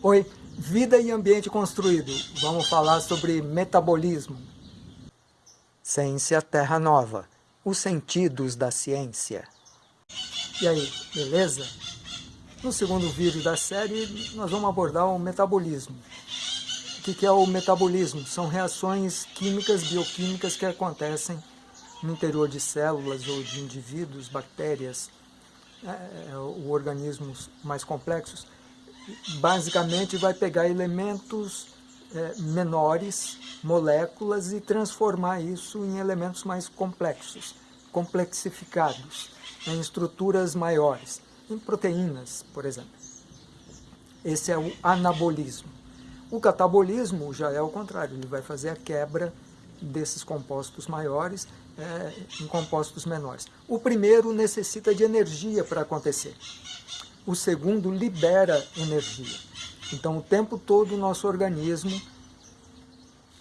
Oi, vida e ambiente construído. Vamos falar sobre metabolismo. Ciência Terra Nova. Os sentidos da ciência. E aí, beleza? No segundo vídeo da série, nós vamos abordar o metabolismo. O que é o metabolismo? São reações químicas, bioquímicas que acontecem no interior de células ou de indivíduos, bactérias, é, ou organismos mais complexos basicamente vai pegar elementos é, menores, moléculas, e transformar isso em elementos mais complexos, complexificados, em estruturas maiores, em proteínas, por exemplo. Esse é o anabolismo. O catabolismo já é o contrário, ele vai fazer a quebra desses compostos maiores é, em compostos menores. O primeiro necessita de energia para acontecer o segundo libera energia. Então, o tempo todo o nosso organismo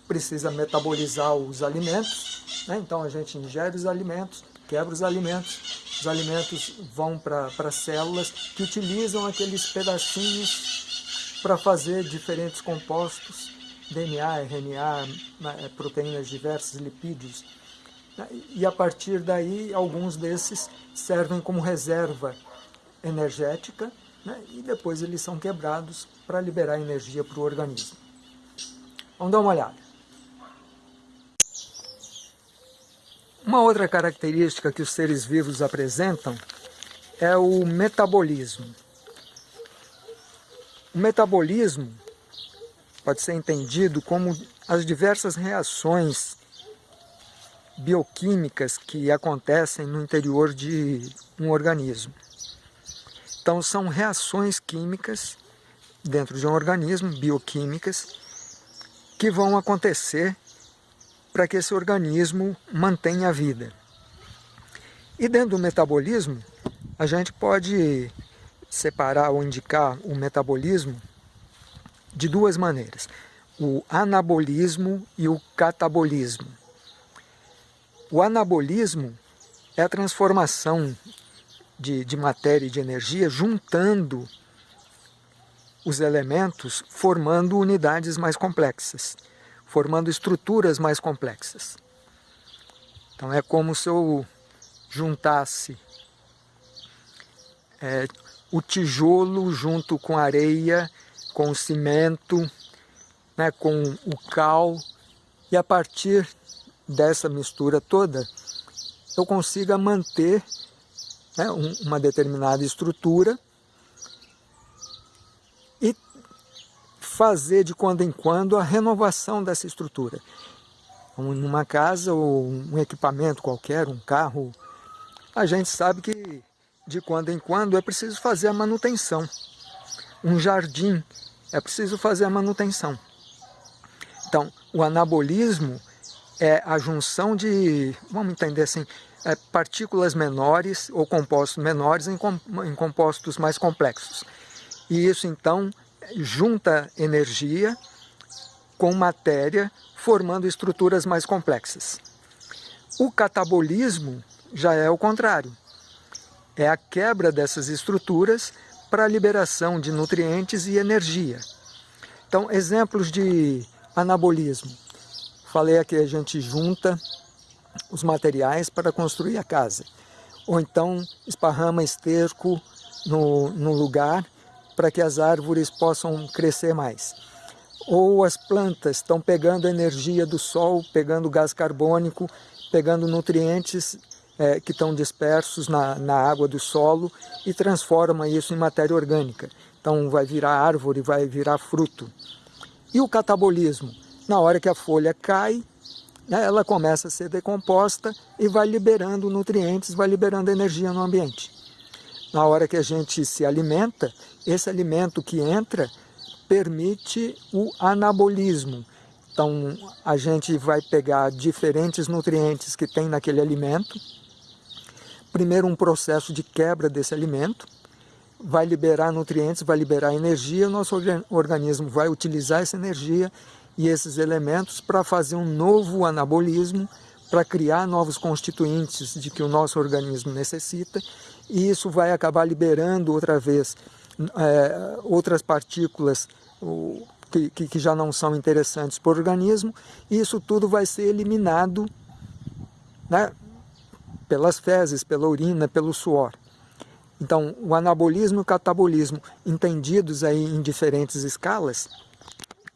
precisa metabolizar os alimentos, né? então a gente ingere os alimentos, quebra os alimentos, os alimentos vão para as células que utilizam aqueles pedacinhos para fazer diferentes compostos, DNA, RNA, né? proteínas diversas, lipídios. E a partir daí, alguns desses servem como reserva energética né, e depois eles são quebrados para liberar energia para o organismo. Vamos dar uma olhada. Uma outra característica que os seres vivos apresentam é o metabolismo. O metabolismo pode ser entendido como as diversas reações bioquímicas que acontecem no interior de um organismo. Então são reações químicas dentro de um organismo, bioquímicas, que vão acontecer para que esse organismo mantenha a vida. E dentro do metabolismo, a gente pode separar ou indicar o metabolismo de duas maneiras. O anabolismo e o catabolismo. O anabolismo é a transformação de, de matéria e de energia, juntando os elementos, formando unidades mais complexas, formando estruturas mais complexas. Então é como se eu juntasse é, o tijolo junto com a areia, com o cimento, né, com o cal, e a partir dessa mistura toda eu consiga manter né, uma determinada estrutura e fazer de quando em quando a renovação dessa estrutura. Numa casa ou um equipamento qualquer, um carro, a gente sabe que de quando em quando é preciso fazer a manutenção. Um jardim, é preciso fazer a manutenção. Então, o anabolismo é a junção de, vamos entender assim, é, partículas menores ou compostos menores em, em compostos mais complexos. E isso então junta energia com matéria, formando estruturas mais complexas. O catabolismo já é o contrário. É a quebra dessas estruturas para a liberação de nutrientes e energia. Então, exemplos de anabolismo. Falei aqui, a gente junta os materiais para construir a casa. Ou então esparrama esterco no, no lugar para que as árvores possam crescer mais. Ou as plantas estão pegando energia do sol, pegando gás carbônico, pegando nutrientes é, que estão dispersos na, na água do solo e transforma isso em matéria orgânica. Então vai virar árvore, vai virar fruto. E o catabolismo? Na hora que a folha cai, ela começa a ser decomposta e vai liberando nutrientes, vai liberando energia no ambiente. Na hora que a gente se alimenta, esse alimento que entra permite o anabolismo. Então, a gente vai pegar diferentes nutrientes que tem naquele alimento, primeiro um processo de quebra desse alimento, vai liberar nutrientes, vai liberar energia, o nosso organismo vai utilizar essa energia e esses elementos para fazer um novo anabolismo, para criar novos constituintes de que o nosso organismo necessita, e isso vai acabar liberando outra vez é, outras partículas que, que, já não são interessantes para o organismo, e isso tudo vai ser eliminado né, pelas fezes, pela urina, pelo suor. Então, o anabolismo e o catabolismo, entendidos aí em diferentes escalas,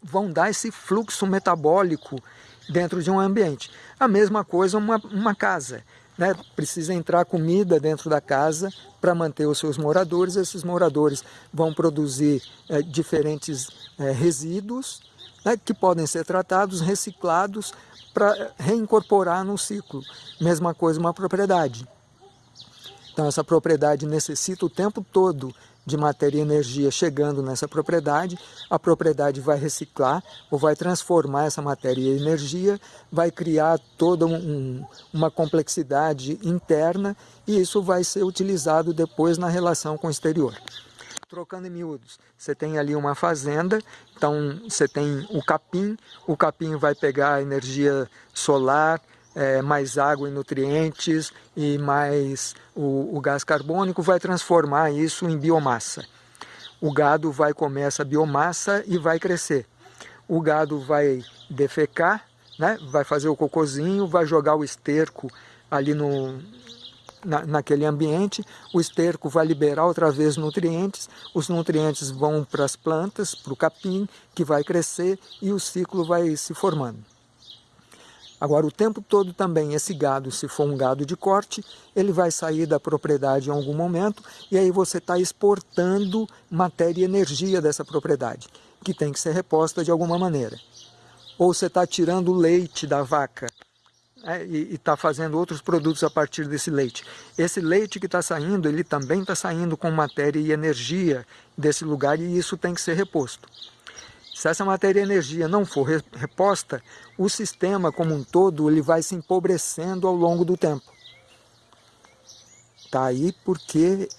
vão dar esse fluxo metabólico dentro de um ambiente. A mesma coisa uma, uma casa. Né? Precisa entrar comida dentro da casa para manter os seus moradores. Esses moradores vão produzir é, diferentes é, resíduos né, que podem ser tratados, reciclados para reincorporar no ciclo. Mesma coisa uma propriedade. Então essa propriedade necessita o tempo todo de matéria e energia chegando nessa propriedade, a propriedade vai reciclar ou vai transformar essa matéria e energia, vai criar toda um, uma complexidade interna e isso vai ser utilizado depois na relação com o exterior. Trocando em miúdos, você tem ali uma fazenda, então você tem o capim, o capim vai pegar energia solar, é, mais água e nutrientes e mais o, o gás carbônico vai transformar isso em biomassa. O gado vai comer essa biomassa e vai crescer. O gado vai defecar, né? vai fazer o cocôzinho, vai jogar o esterco ali no, na, naquele ambiente, o esterco vai liberar outra vez nutrientes, os nutrientes vão para as plantas, para o capim, que vai crescer e o ciclo vai se formando. Agora, o tempo todo também, esse gado, se for um gado de corte, ele vai sair da propriedade em algum momento e aí você está exportando matéria e energia dessa propriedade, que tem que ser reposta de alguma maneira. Ou você está tirando leite da vaca é, e está fazendo outros produtos a partir desse leite. Esse leite que está saindo, ele também está saindo com matéria e energia desse lugar e isso tem que ser reposto. Se essa matéria e energia não for reposta, o sistema como um todo ele vai se empobrecendo ao longo do tempo. Está aí porque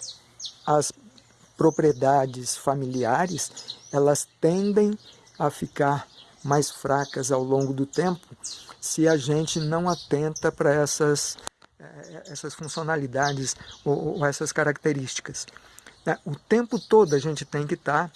as propriedades familiares elas tendem a ficar mais fracas ao longo do tempo se a gente não atenta para essas, eh, essas funcionalidades ou, ou essas características. Né? O tempo todo a gente tem que estar tá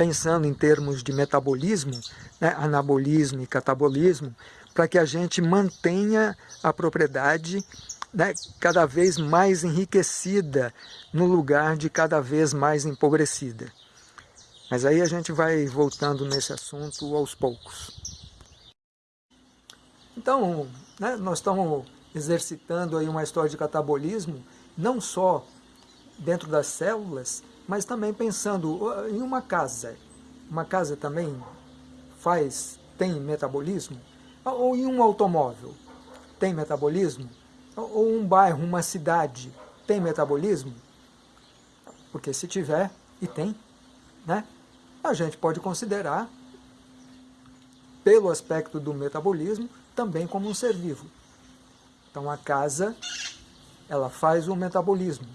pensando em termos de metabolismo, né, anabolismo e catabolismo, para que a gente mantenha a propriedade né, cada vez mais enriquecida no lugar de cada vez mais empobrecida. Mas aí a gente vai voltando nesse assunto aos poucos. Então, né, nós estamos exercitando aí uma história de catabolismo, não só dentro das células, mas também pensando em uma casa. Uma casa também faz, tem metabolismo? Ou em um automóvel, tem metabolismo? Ou um bairro, uma cidade, tem metabolismo? Porque se tiver, e tem, né? a gente pode considerar, pelo aspecto do metabolismo, também como um ser vivo. Então a casa, ela faz o metabolismo.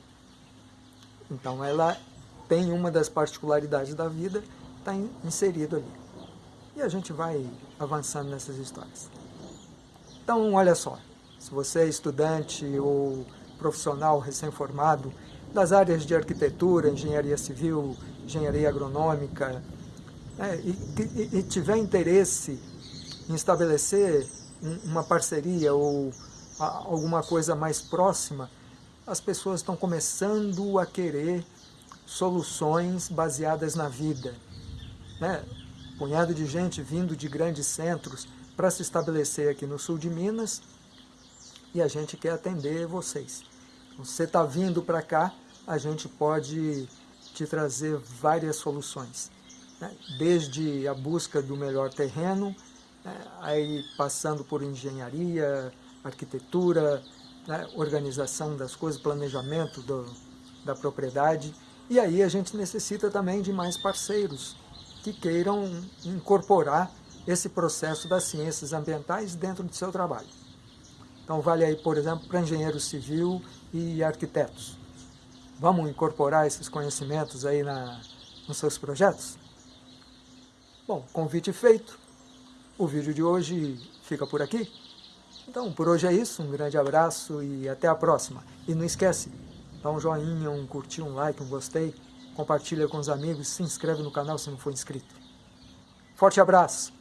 Então ela tem uma das particularidades da vida, está inserido ali. E a gente vai avançando nessas histórias. Então, olha só, se você é estudante ou profissional recém-formado das áreas de arquitetura, engenharia civil, engenharia agronômica, né, e, e, e, tiver interesse em estabelecer uma parceria ou alguma coisa mais próxima, as pessoas estão começando a querer soluções baseadas na vida. Né? Punhado de gente vindo de grandes centros para se estabelecer aqui no sul de Minas e a gente quer atender vocês. Você está vindo para cá, a gente pode te trazer várias soluções. Né? Desde a busca do melhor terreno, né? aí passando por engenharia, arquitetura, né? organização das coisas, planejamento do, da propriedade, e aí a gente necessita também de mais parceiros que queiram incorporar esse processo das ciências ambientais dentro do seu trabalho. Então vale aí, por exemplo, para engenheiro civil e arquitetos. Vamos incorporar esses conhecimentos aí na, nos seus projetos? Bom, convite feito. O vídeo de hoje fica por aqui. Então, por hoje é isso. Um grande abraço e até a próxima. E não esquece, dá um joinha, um curtir, um like, um gostei, compartilha com os amigos, se inscreve no canal se não for inscrito. Forte abraço!